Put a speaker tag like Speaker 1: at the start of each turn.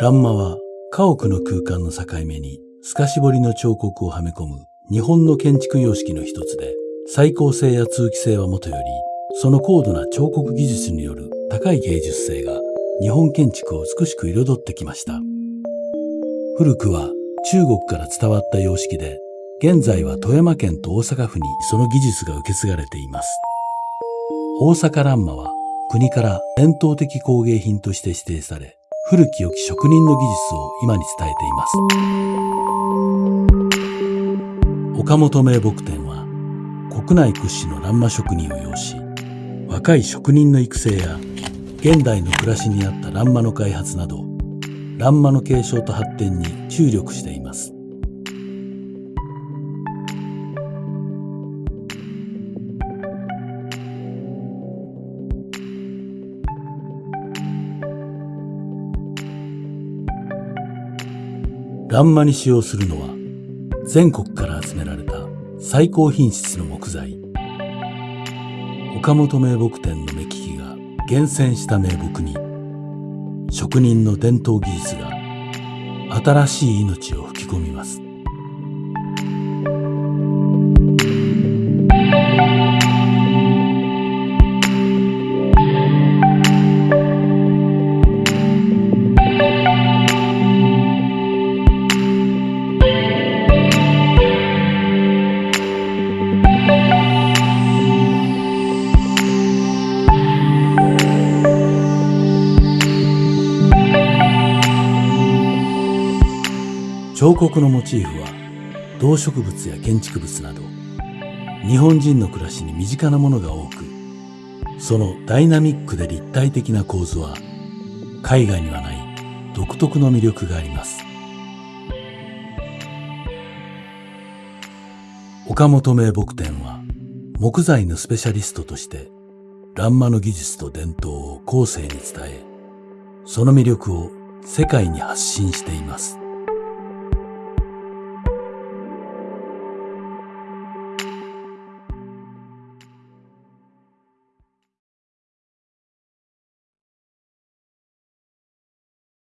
Speaker 1: 欄間は家屋の空間の境目に透かし彫りの彫刻をはめ込む日本の建築様式の一つで、最高性や通気性はもとより、その高度な彫刻技術による高い芸術性が日本建築を美しく彩ってきました。古くは中国から伝わった様式で、現在は富山県と大阪府にその技術が受け継がれています。大阪欄間は国から伝統的工芸品として指定され、古き良き職人の技術を今に伝えています。岡本名木店は国内屈指の欄間職人を要し、若い職人の育成や現代の暮らしに合った欄間の開発など、欄間の継承と発展に注力しています。欄間に使用するのは全国から集められた最高品質の木材。岡本名木店の目利きが厳選した名木に職人の伝統技術が新しい命を吹き込みます。彫刻のモチーフは動植物や建築物など日本人の暮らしに身近なものが多くそのダイナミックで立体的な構図は海外にはない独特の魅力があります。岡本名木店は木材のスペシャリストとして欄間の技術と伝統を後世に伝えその魅力を世界に発信しています。